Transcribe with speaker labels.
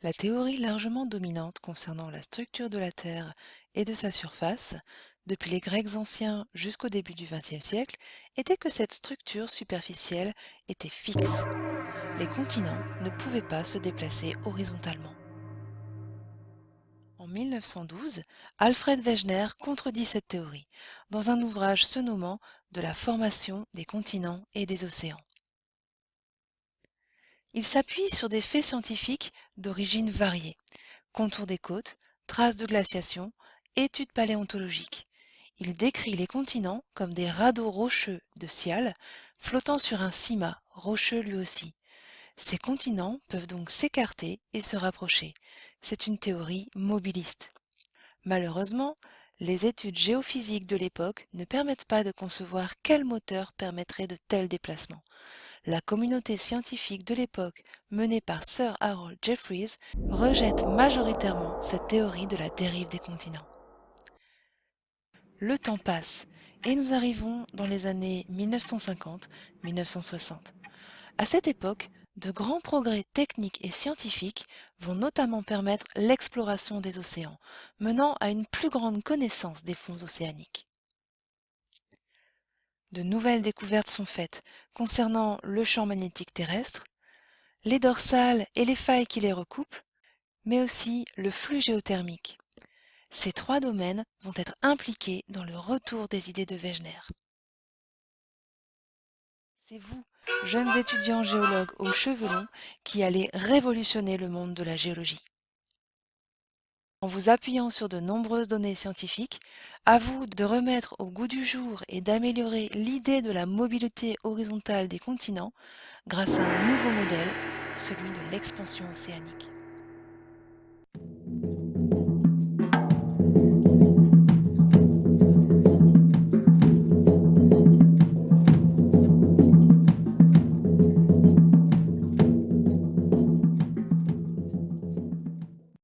Speaker 1: La théorie largement dominante concernant la structure de la Terre et de sa surface, depuis les Grecs anciens jusqu'au début du XXe siècle, était que cette structure superficielle était fixe. Les continents ne pouvaient pas se déplacer horizontalement. En 1912, Alfred Wegener contredit cette théorie dans un ouvrage se nommant De la formation des continents et des océans. Il s'appuie sur des faits scientifiques d'origine variée, contours des côtes, traces de glaciation, études paléontologiques. Il décrit les continents comme des radeaux rocheux de Cial flottant sur un cima, rocheux lui aussi. Ces continents peuvent donc s'écarter et se rapprocher. C'est une théorie mobiliste. Malheureusement, les études géophysiques de l'époque ne permettent pas de concevoir quel moteur permettrait de tels déplacements. La communauté scientifique de l'époque, menée par Sir Harold Jeffreys, rejette majoritairement cette théorie de la dérive des continents. Le temps passe et nous arrivons dans les années 1950-1960. À cette époque, de grands progrès techniques et scientifiques vont notamment permettre l'exploration des océans, menant à une plus grande connaissance des fonds océaniques. De nouvelles découvertes sont faites concernant le champ magnétique terrestre, les dorsales et les failles qui les recoupent, mais aussi le flux géothermique. Ces trois domaines vont être impliqués dans le retour des idées de Wegener. C'est vous, jeunes étudiants géologues aux cheveux longs, qui allez révolutionner le monde de la géologie. En vous appuyant sur de nombreuses données scientifiques, à vous de remettre au goût du jour et d'améliorer l'idée de la mobilité horizontale des continents grâce à un nouveau modèle, celui de l'expansion océanique.